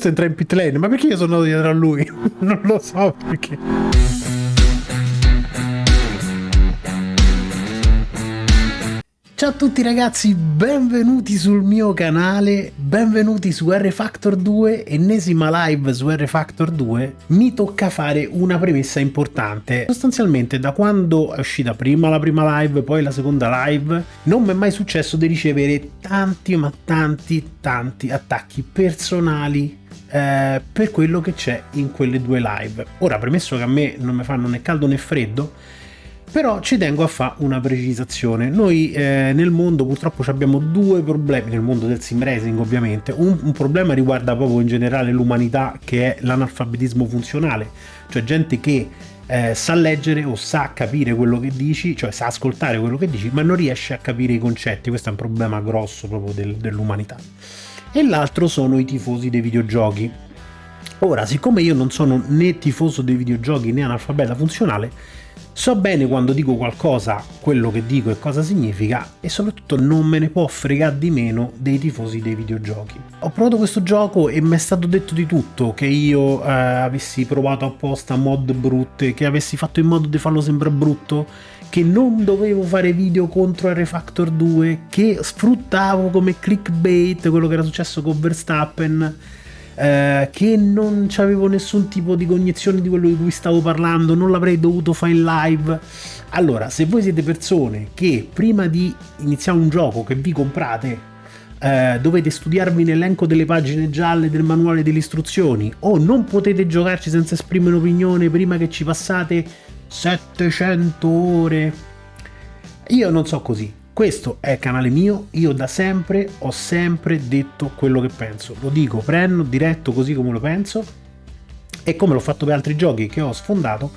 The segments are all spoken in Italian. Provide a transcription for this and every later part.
questo entra in pit lane, ma perché io sono dietro a lui? non lo so perché. Ciao a tutti ragazzi, benvenuti sul mio canale, benvenuti su R-Factor 2, ennesima live su R-Factor 2. Mi tocca fare una premessa importante. Sostanzialmente da quando è uscita prima la prima live, poi la seconda live, non mi è mai successo di ricevere tanti ma tanti tanti attacchi personali eh, per quello che c'è in quelle due live. Ora, premesso che a me non mi fanno né caldo né freddo, però ci tengo a fare una precisazione. Noi eh, nel mondo purtroppo abbiamo due problemi, nel mondo del sim racing ovviamente. Un, un problema riguarda proprio in generale l'umanità che è l'analfabetismo funzionale, cioè gente che eh, sa leggere o sa capire quello che dici, cioè sa ascoltare quello che dici, ma non riesce a capire i concetti. Questo è un problema grosso proprio del, dell'umanità. E l'altro sono i tifosi dei videogiochi. Ora, siccome io non sono né tifoso dei videogiochi né analfabeta funzionale, So bene quando dico qualcosa, quello che dico e cosa significa e soprattutto non me ne può fregare di meno dei tifosi dei videogiochi. Ho provato questo gioco e mi è stato detto di tutto, che io eh, avessi provato apposta mod brutte, che avessi fatto in modo di farlo sembrare brutto, che non dovevo fare video contro R-Factor 2, che sfruttavo come clickbait quello che era successo con Verstappen eh, che non avevo nessun tipo di cognizione di quello di cui stavo parlando, non l'avrei dovuto fare in live. Allora, se voi siete persone che prima di iniziare un gioco che vi comprate eh, dovete studiarvi l'elenco delle pagine gialle del manuale delle istruzioni o non potete giocarci senza esprimere un'opinione prima che ci passate 700 ore. Io non so così, questo è canale mio, io da sempre ho sempre detto quello che penso, lo dico, prendo diretto così come lo penso e come l'ho fatto per altri giochi che ho sfondato,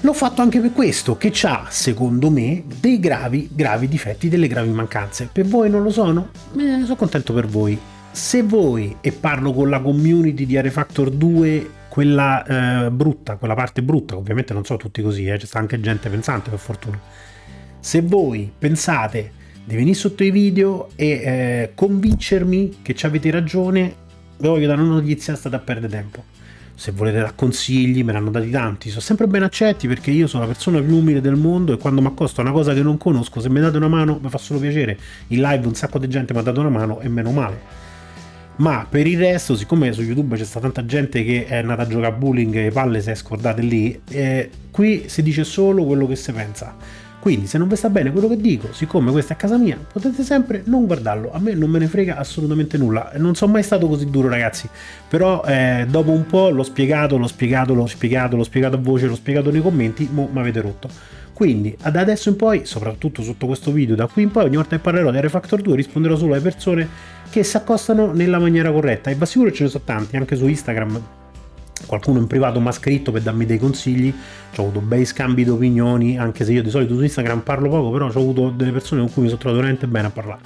l'ho fatto anche per questo, che ha, secondo me, dei gravi, gravi difetti, delle gravi mancanze. Per voi non lo sono? Eh, sono contento per voi. Se voi, e parlo con la community di Arefactor 2, quella eh, brutta, quella parte brutta, ovviamente non so tutti così, eh, c'è anche gente pensante per fortuna, se voi pensate di venire sotto i video e eh, convincermi che ci avete ragione, vi voglio dare una notizia, state a perdere tempo. Se volete dare consigli, me ne hanno dati tanti, sono sempre ben accetti perché io sono la persona più umile del mondo e quando mi accosto a una cosa che non conosco, se mi date una mano mi fa solo piacere. In live un sacco di gente mi ha dato una mano e meno male ma per il resto siccome su youtube c'è stata tanta gente che è andata a giocare a bowling e palle si è scordate lì eh, qui si dice solo quello che si pensa. Quindi se non vi sta bene quello che dico, siccome questa è casa mia, potete sempre non guardarlo, a me non me ne frega assolutamente nulla, non sono mai stato così duro ragazzi, però eh, dopo un po' l'ho spiegato, l'ho spiegato, l'ho spiegato, l'ho spiegato a voce, l'ho spiegato nei commenti, mo mi avete rotto. Quindi da adesso in poi, soprattutto sotto questo video, da qui in poi ogni volta che parlerò di R-Factor 2 risponderò solo alle persone che si accostano nella maniera corretta e va sicuro ce ne sono tanti, anche su Instagram qualcuno in privato mi ha scritto per darmi dei consigli, ho avuto bei scambi di opinioni, anche se io di solito su Instagram parlo poco, però ho avuto delle persone con cui mi sono trovato veramente bene a parlare.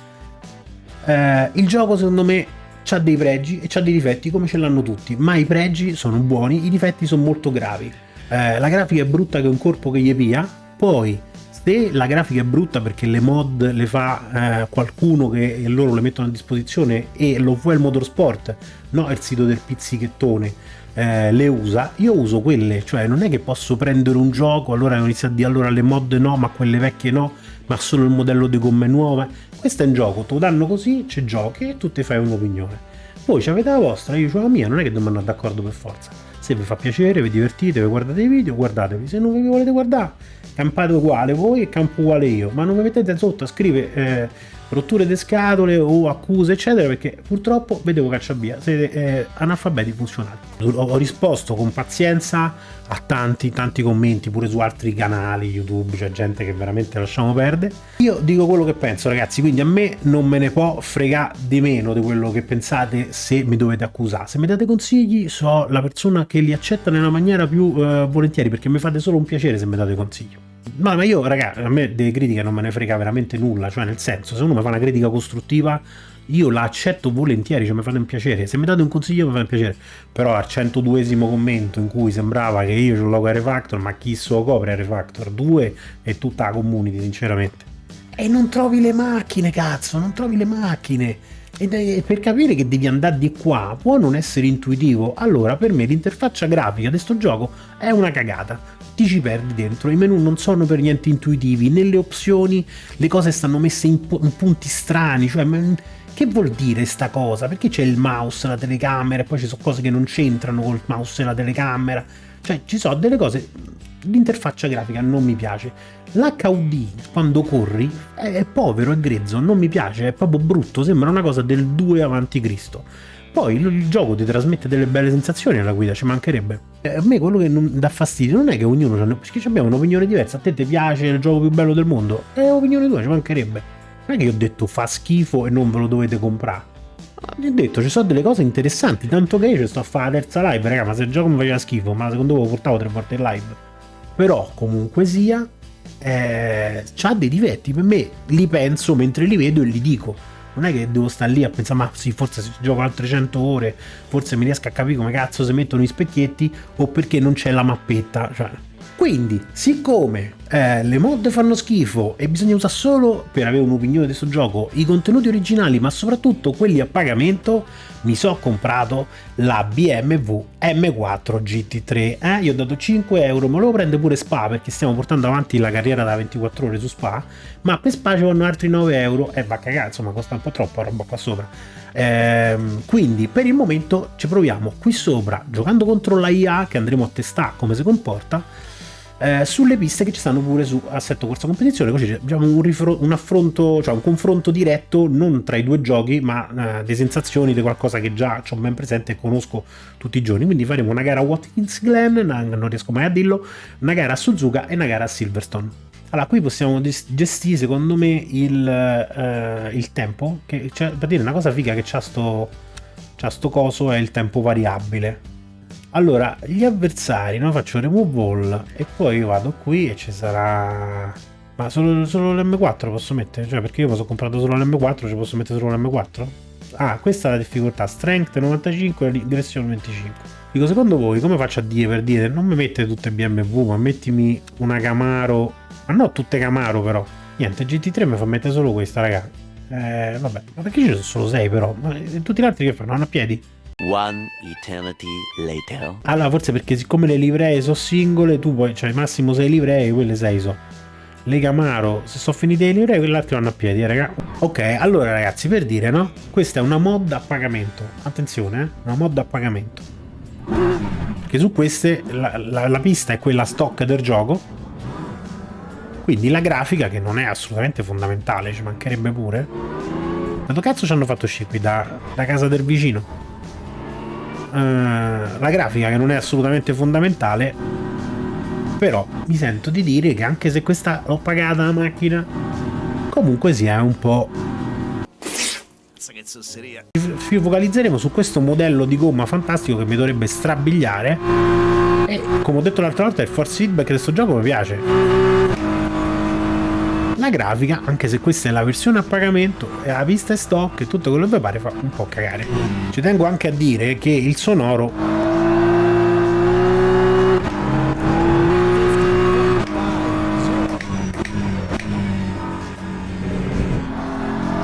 Eh, il gioco secondo me ha dei pregi e ha dei difetti come ce l'hanno tutti, ma i pregi sono buoni, i difetti sono molto gravi. Eh, la grafica è brutta che un corpo che gli pia, poi se la grafica è brutta perché le mod le fa eh, qualcuno che loro le mettono a disposizione e lo Fuel Motorsport, no il sito del pizzichettone, eh, le usa, io uso quelle, cioè non è che posso prendere un gioco, allora inizio a dire allora le mod no, ma quelle vecchie no, ma solo il modello di gomme nuove. Questo è un gioco, te lo danno così, ci giochi e tu ti fai un'opinione. Voi avete la vostra, io ho la mia, non è che dobbiamo d'accordo per forza. Se vi fa piacere, vi divertite, vi guardate i video, guardatevi. Se non vi volete guardare, campate uguale voi e campo uguale io. Ma non mi mettete sotto a scrivere eh, rotture di scatole o accuse eccetera perché purtroppo vedevo cacciavia siete eh, analfabeti funzionali ho risposto con pazienza a tanti tanti commenti pure su altri canali youtube c'è gente che veramente lasciamo perdere. Io dico quello che penso ragazzi quindi a me non me ne può fregare di meno di quello che pensate se mi dovete accusare. Se mi date consigli so la persona che li accetta nella maniera più eh, volentieri perché mi fate solo un piacere se mi date consigli ma, ma io, raga, a me delle critiche non me ne frega veramente nulla, cioè nel senso, se uno mi fa una critica costruttiva, io la accetto volentieri, cioè mi fate un piacere, se mi date un consiglio mi fa un piacere, però al 102esimo commento in cui sembrava che io ho logo Refactor, ma chi so copre Refactor 2 e tutta la community, sinceramente. E non trovi le macchine, cazzo, non trovi le macchine. E per capire che devi andare di qua può non essere intuitivo. Allora, per me l'interfaccia grafica di sto gioco è una cagata. Ti ci perdi dentro. I menu non sono per niente intuitivi. Nelle opzioni le cose stanno messe in, pu in punti strani. Cioè, che vuol dire sta cosa? Perché c'è il mouse, la telecamera, e poi ci sono cose che non c'entrano col mouse e la telecamera. Cioè, ci sono delle cose l'interfaccia grafica non mi piace. L'HUD quando corri è, povero, è grezzo, non mi piace, è proprio brutto, sembra una cosa del 2 avanti Cristo. Poi il, gioco ti trasmette delle belle sensazioni alla guida, ci mancherebbe. Eh, a me quello che non dà fastidio non è che ognuno ha, perché abbiamo un'opinione diversa, a te ti piace il gioco più bello del mondo, è opinione tua, ci mancherebbe. Non è che io ho detto fa schifo e non ve lo dovete comprare. Ho detto, ci sono delle cose interessanti, tanto che io ci sto a fare la terza live, raga, ma se il gioco mi faceva schifo, ma secondo voi lo portavo tre volte in live però comunque sia eh, ha dei difetti per me li penso mentre li vedo e li dico non è che devo stare lì a pensare ma sì forse se gioco altre 100 ore forse mi riesco a capire come cazzo si mettono i specchietti o perché non c'è la mappetta cioè quindi, siccome eh, le mod fanno schifo e bisogna usare solo, per avere un'opinione di questo gioco, i contenuti originali, ma soprattutto quelli a pagamento, mi sono comprato la BMW M4 GT3. Eh? Io ho dato 5 euro, ma lo prende pure Spa perché stiamo portando avanti la carriera da 24 ore su Spa, ma per Spa ci vanno altri 9 euro e va a cagare, insomma costa un po' troppo la roba qua sopra. Ehm, quindi per il momento ci proviamo qui sopra, giocando contro la IA che andremo a testare come si comporta, eh, sulle piste che ci stanno pure su Assetto Corsa Competizione, così abbiamo un, un, affronto, cioè un confronto diretto non tra i due giochi, ma eh, di sensazioni di qualcosa che già ho ben presente e conosco tutti i giorni. Quindi faremo una gara a Watkins Glen, non riesco mai a dirlo, una gara a Suzuka e una gara a Silverstone. Allora, qui possiamo gestire secondo me il, eh, il tempo, che cioè, per dire una cosa figa che c'ha sto, sto coso è il tempo variabile allora, gli avversari, no? Faccio remove all e poi vado qui e ci sarà... Ma solo, solo l'M4 posso mettere? Cioè, perché io mi sono comprato solo l'M4, ci posso mettere solo l'M4? Ah, questa è la difficoltà, strength 95 e aggressione 25. Dico, secondo voi come faccio a dire per dire non mi mette tutte BMW, ma mettimi una Camaro, ma no tutte Camaro però. Niente, GT3 mi fa mettere solo questa, raga. Eh, vabbè, ma perché ci sono solo 6 però? Ma tutti gli altri che fanno? Hanno a piedi? One eternity later. Allora, forse perché siccome le livree sono singole, tu puoi, cioè massimo 6 livree, quelle 6 so. Le Camaro, se sono finite le livree, quelle altre vanno a piedi, eh, raga. Ok, allora ragazzi, per dire, no? Questa è una mod a pagamento. Attenzione, eh? Una mod a pagamento. Che su queste la, la, la pista è quella stock del gioco. Quindi la grafica, che non è assolutamente fondamentale, ci mancherebbe pure. Ma dove cazzo ci hanno fatto uscire qui? Da, da casa del vicino? Eh, la grafica che non è assolutamente fondamentale però mi sento di dire che anche se questa l'ho pagata la macchina comunque sia un po' ci focalizzeremo su questo modello di gomma fantastico che mi dovrebbe strabiliare. E come ho detto l'altra volta il force feedback di questo gioco mi piace la grafica, anche se questa è la versione a pagamento, e la pista è stock e tutto quello che pare fa un po' cagare. Ci tengo anche a dire che il sonoro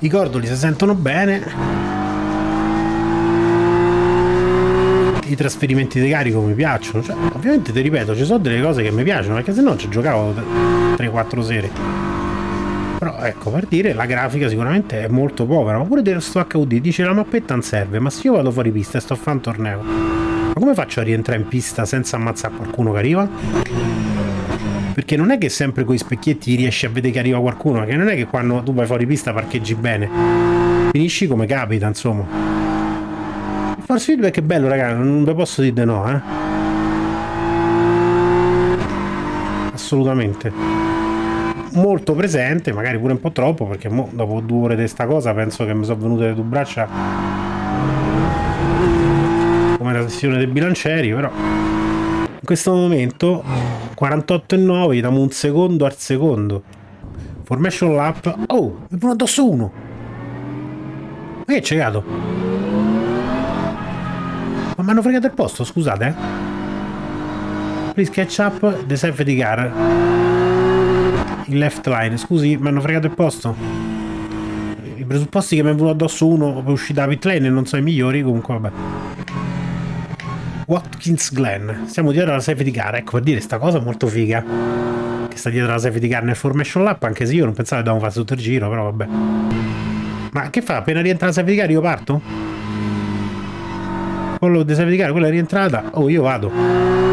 i cordoli si sentono bene i trasferimenti di carico mi piacciono cioè, ovviamente ti ripeto ci sono delle cose che mi piacciono perché se no ci giocavo 3-4 sere però ecco per dire la grafica sicuramente è molto povera ma pure dello sto HUD dice la mappetta non serve ma se io vado fuori pista e sto a fare un torneo ma come faccio a rientrare in pista senza ammazzare qualcuno che arriva? perché non è che sempre con i specchietti riesci a vedere che arriva qualcuno perché non è che quando tu vai fuori pista parcheggi bene. Finisci come capita insomma. Il force feedback è bello raga non vi posso dire no eh. Assolutamente molto presente, magari pure un po' troppo, perché dopo due ore di sta cosa penso che mi sono venute le due braccia come la sessione dei bilancieri, però in questo momento 48,9 gli diamo un secondo al secondo. Formation lap. Oh, mi pone addosso uno. Ma che c'è gato? Ma mi hanno fregato il posto, scusate. Eh? Please catch up the safety car il left line. Scusi, mi hanno fregato il posto. Il presupposti che mi è venuto addosso uno per uscire da pit lane e non so i migliori, comunque vabbè. Watkins Glen. Siamo dietro alla safety car, ecco per dire sta cosa molto figa. Che sta dietro alla safety car nel formation lap, anche se io non pensavo che dovevamo fare tutto il giro, però vabbè. Ma che fa? Appena rientra la safety car io parto? Quello di safety car, quella è rientrata. Oh, io vado.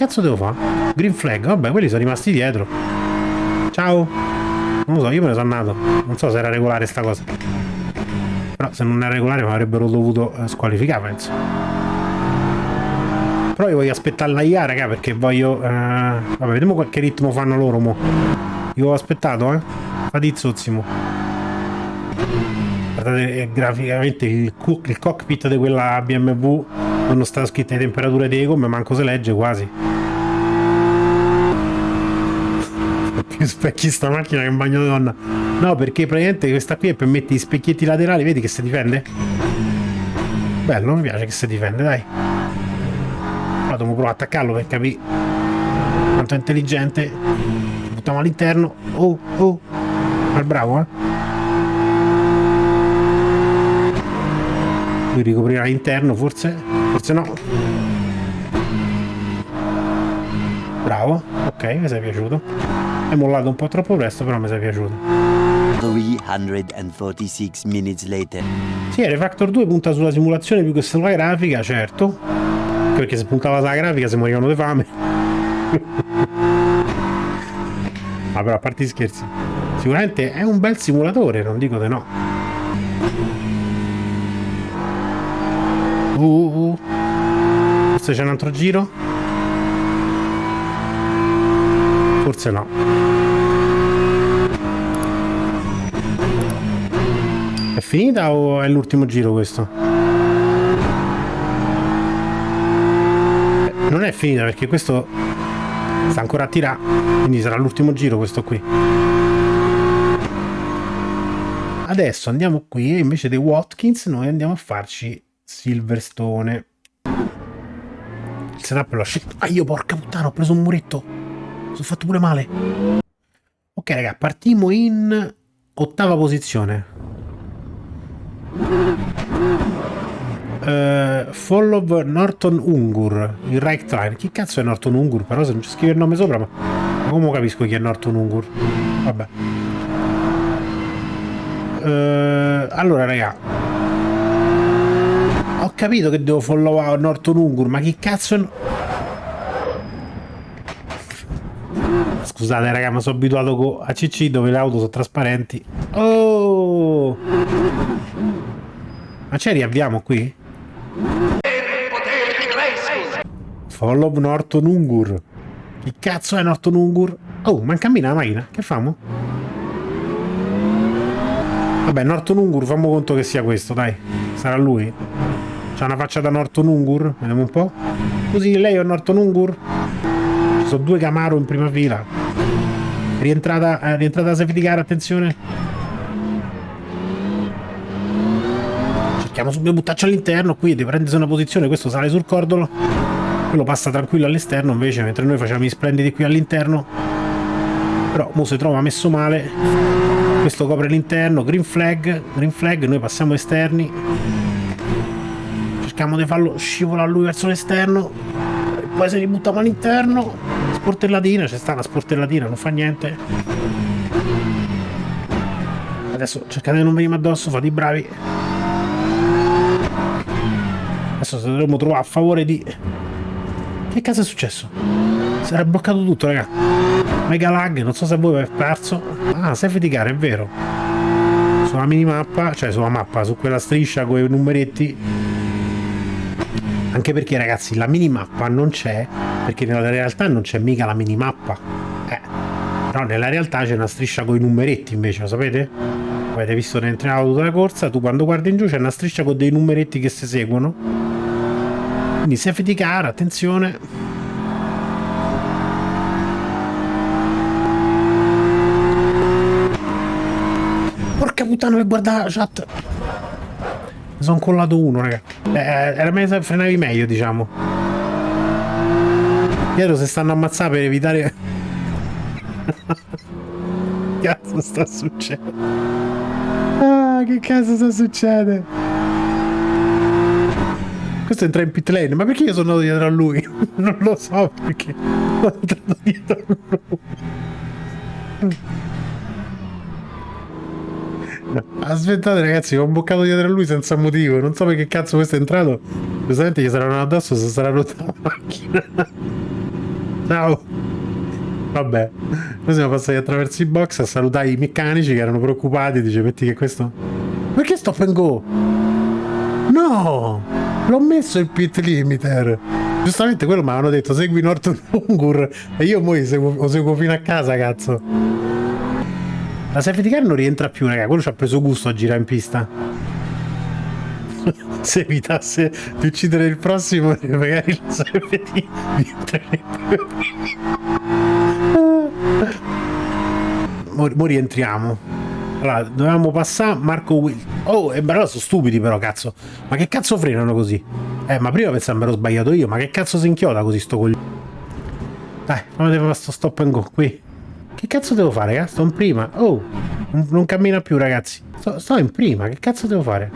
Che cazzo devo fare? Green flag, vabbè, quelli sono rimasti dietro. Ciao. Non lo so, io me ne sono andato. Non so se era regolare sta cosa. Però se non è regolare mi avrebbero dovuto eh, squalificare, penso. Però io voglio aspettare la IA, raga, perché voglio... Eh... Vabbè, vediamo qualche ritmo fanno loro, mo. Io ho aspettato, eh. Fatizzozimo. Guardate eh, graficamente il, il, cockpit di quella BMW non sta scritte le temperature dei gomme, manco se legge quasi. specchi sta macchina che un bagno donna. No, perché praticamente questa qui è per mettere gli specchietti laterali, vedi che si difende? Bello, mi piace che si difende, dai. Ora devo provare a attaccarlo per capire quanto è intelligente. Buttiamo all'interno. Oh, oh. Ma bravo, eh. Lui ricoprirà l'interno, forse? Forse no. Bravo. Ok, mi sei piaciuto. È mollato un po' troppo presto, però mi sei piaciuto. 346 minutes later. Sì, Refactor 2 punta sulla simulazione più che sulla grafica, certo. Perché se puntava sulla grafica si morivano di fame. Ma però a parte gli scherzi. Sicuramente è un bel simulatore, non dico di no. Uh, uh, uh. Forse c'è un altro giro? Forse no. È finita o è l'ultimo giro questo? Non è finita perché questo sta ancora a tirare, quindi sarà l'ultimo giro questo qui. Adesso andiamo qui e invece dei Watkins noi andiamo a farci Silverstone. Il setup l'ho scelto. Ah, io porca puttana, ho preso un muretto. Sono fatto pure male. Ok, raga, partiamo in ottava posizione. Uh, follow Norton Ungur il right time chi cazzo è Norton Ungur? Però se non ci scrive il nome sopra ma, come capisco chi è Norton Ungur. Vabbè. Uh, allora raga. Ho capito che devo follow Norton Ungur ma chi cazzo è scusate raga ma sono abituato con ACC dove le auto sono trasparenti. Oh ma ci riavviamo qui? Follow Norton Ungur. Che cazzo è Norton Ungur? Oh, ma cammina la macchina. Che famo? Vabbè, Norton Ungur, fammo conto che sia questo, dai. Sarà lui. C'ha una faccia da Norton Ungur? Vediamo un po'. Così, lei è Norton Ungur? Ci sono due Camaro in prima fila. Rientrata, eh, rientrata safety car, attenzione. Cerchiamo subito buttarci all'interno, qui deve prendersi una posizione, questo sale sul cordolo, quello passa tranquillo all'esterno, invece mentre noi facciamo gli splendidi qui all'interno, però mo si trova messo male, questo copre l'interno, green flag, green flag, noi passiamo esterni, cerchiamo di farlo scivolare lui verso l'esterno, poi se li buttiamo all'interno, sportellatina, c'è sta una sportellatina, non fa niente. Adesso cercate di non venire addosso, fate i bravi. Adesso se dovremmo trovare a favore di... Che cazzo è successo? Si era bloccato tutto, raga. Mega lag, non so se voi avete perso. Ah, safety car, è vero. Sulla minimappa, cioè sulla mappa, su quella striscia con i numeretti. Anche perché, ragazzi, la minimappa non c'è, perché nella realtà non c'è mica la minimappa. Eh. Però nella realtà c'è una striscia con i numeretti, invece, lo sapete? Avete visto dentro l'auto della corsa, tu quando guardi in giù c'è una striscia con dei numeretti che si seguono quindi safety car, attenzione. Porca puttana per guardare la chat. Mi sono collato uno, raga. Eh, era meglio se frenavi meglio, diciamo. Dietro se stanno ammazzando per evitare... Cazzo sta succedendo? Che cazzo sta succedendo? Questo entra in pit lane, ma perché io sono andato dietro a lui? Non lo so perché. Sono entrato dietro a lui. Aspettate ragazzi, ho boccato dietro a lui senza motivo, non so perché cazzo questo è entrato. Giustamente gli saranno addosso se sarà rotta la macchina. Ciao. Vabbè, noi siamo passati attraverso i box a salutare i meccanici che erano preoccupati, dice metti che questo... Perché stop and go? No! L'ho messo il pit limiter. Giustamente quello mi avevano detto segui Norton Ungur e io poi seguo, lo seguo fino a casa, cazzo. La safety car non rientra più, raga. Quello ci ha preso gusto a girare in pista. Se evitasse di uccidere il prossimo, magari la safety rientrerebbe. Mo, mo rientriamo. Allora, dovevamo passare Marco Will. Oh, e allora sono stupidi però, cazzo. Ma che cazzo frenano così? Eh, ma prima pensavo mi ero sbagliato io, ma che cazzo si inchioda così sto coglione? Dai, fammi fare sto stop and go qui. Che cazzo devo fare, raga? Sto in prima. Oh, non cammina più, ragazzi. Sto, sto in prima, che cazzo devo fare?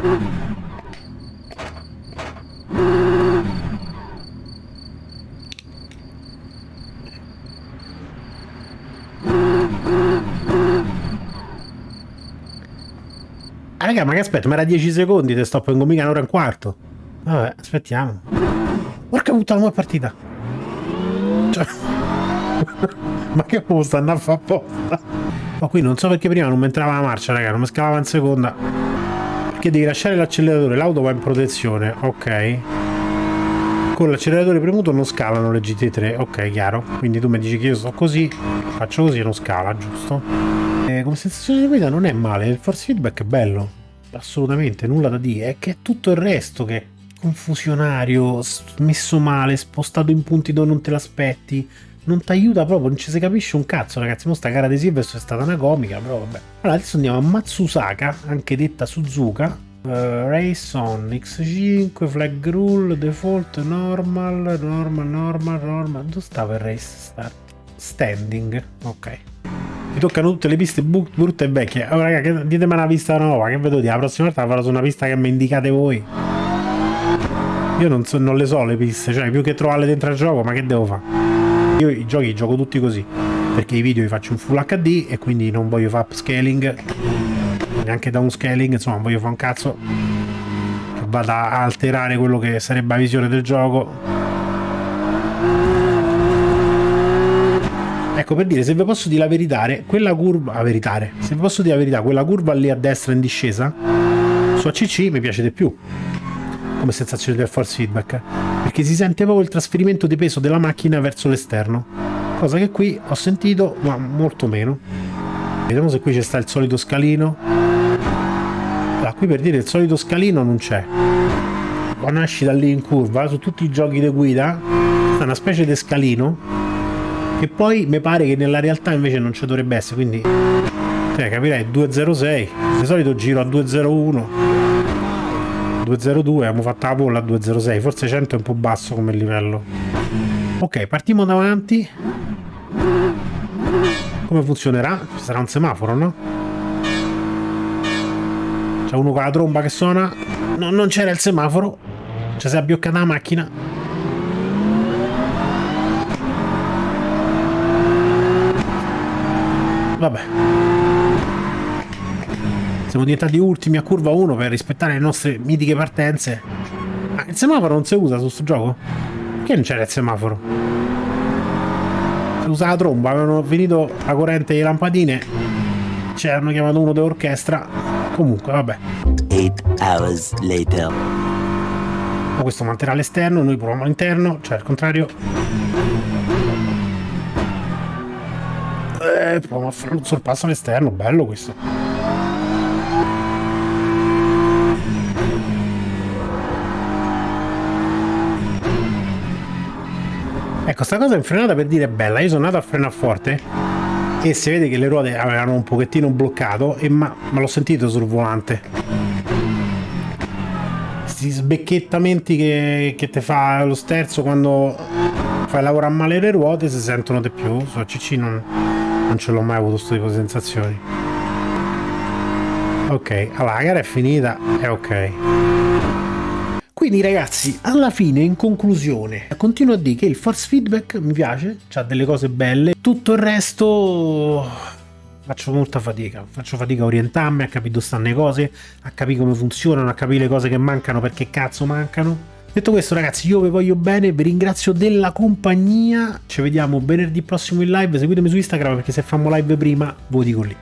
Raga, ma che aspetta, ma era 10 secondi, te sto prendendo mica un'ora e un quarto. Vabbè, aspettiamo. Porca puttana, ma è partita. Cioè... ma che può stanno a apposta? Ma qui non so perché prima non mi entrava la marcia, raga, non mi scavava in seconda. Perché devi lasciare l'acceleratore, l'auto va in protezione, ok. Con l'acceleratore premuto non scalano le GT3, ok, chiaro. Quindi tu mi dici che io sto così, faccio così e non scala, giusto? Eh, come sensazione di guida non è male, il force feedback è bello. Assolutamente, nulla da dire. È che è tutto il resto che è confusionario, messo male, spostato in punti dove non te l'aspetti non ti aiuta proprio, non ci si capisce un cazzo ragazzi, mo sta gara di Silvestro è stata una comica, però vabbè. Allora adesso andiamo a Matsusaka, anche detta Suzuka, uh, Race on, X5, Flag Rule, Default, Normal, Normal, Normal, Normal, dove stava il Race Start? Standing, ok. Mi toccano tutte le piste brutte e vecchie. Allora, raga, ditemi una pista nuova, che vedo di la prossima volta farò su una pista che mi indicate voi. Io non, so, non le so le piste, cioè più che trovarle dentro il gioco, ma che devo fare? Io i giochi li gioco tutti così, perché i video li faccio in Full HD e quindi non voglio fare upscaling, neanche downscaling, insomma voglio fare un cazzo che vada a alterare quello che sarebbe la visione del gioco. Ecco per dire, se vi posso dire la verità, quella curva, a verità, se vi posso dire la verità, quella curva lì a destra in discesa, su ACC mi piace di più come sensazione del force feedback, perché si sente proprio il trasferimento di peso della macchina verso l'esterno, cosa che qui ho sentito ma molto meno. Vediamo se qui c'è sta il solito scalino. Allora, qui per dire il solito scalino non c'è. Quando esci da lì in curva, su tutti i giochi di guida, è una specie di scalino che poi mi pare che nella realtà invece non ci dovrebbe essere, quindi cioè, capirei 206, di solito giro a 201 202 abbiamo fatto la polla a 206 forse 100 è un po' basso come livello. Ok partiamo davanti. Come funzionerà? ci sarà un semaforo no? c'è uno con la tromba che suona. No, non c'era il semaforo. Ci si è abbioccata la macchina vabbè siamo diventati ultimi a curva 1 per rispettare le nostre mitiche partenze. Ma il semaforo non si usa su questo gioco? Perché non c'era il semaforo? Si usa la tromba, avevano finito la corrente e le lampadine. Ci hanno chiamato uno dell'orchestra. Comunque, vabbè. 8 hours later. Ma questo manterrà all'esterno, noi proviamo all'interno, cioè al contrario. Eh, proviamo a fare un sorpasso all'esterno, bello questo. Ecco, sta cosa in frenata per dire è bella. Io sono andato a frenare forte e si vede che le ruote avevano un pochettino bloccato e ma, ma l'ho sentito sul volante. Questi sbecchettamenti che, che ti fa lo sterzo quando fai lavorare male le ruote si sentono di più. Su ACC non, non ce l'ho mai avuto questo tipo di sensazioni. Ok, allora la gara è finita, è ok. Quindi ragazzi, alla fine, in conclusione, continuo a dire che il force feedback mi piace, ha delle cose belle, tutto il resto faccio molta fatica, faccio fatica a orientarmi, a capire dove stanno le cose, a capire come funzionano, a capire le cose che mancano perché cazzo mancano. Detto questo ragazzi io vi voglio bene, vi ringrazio della compagnia, ci vediamo venerdì prossimo in live, seguitemi su Instagram perché se facciamo live prima lo dico lì.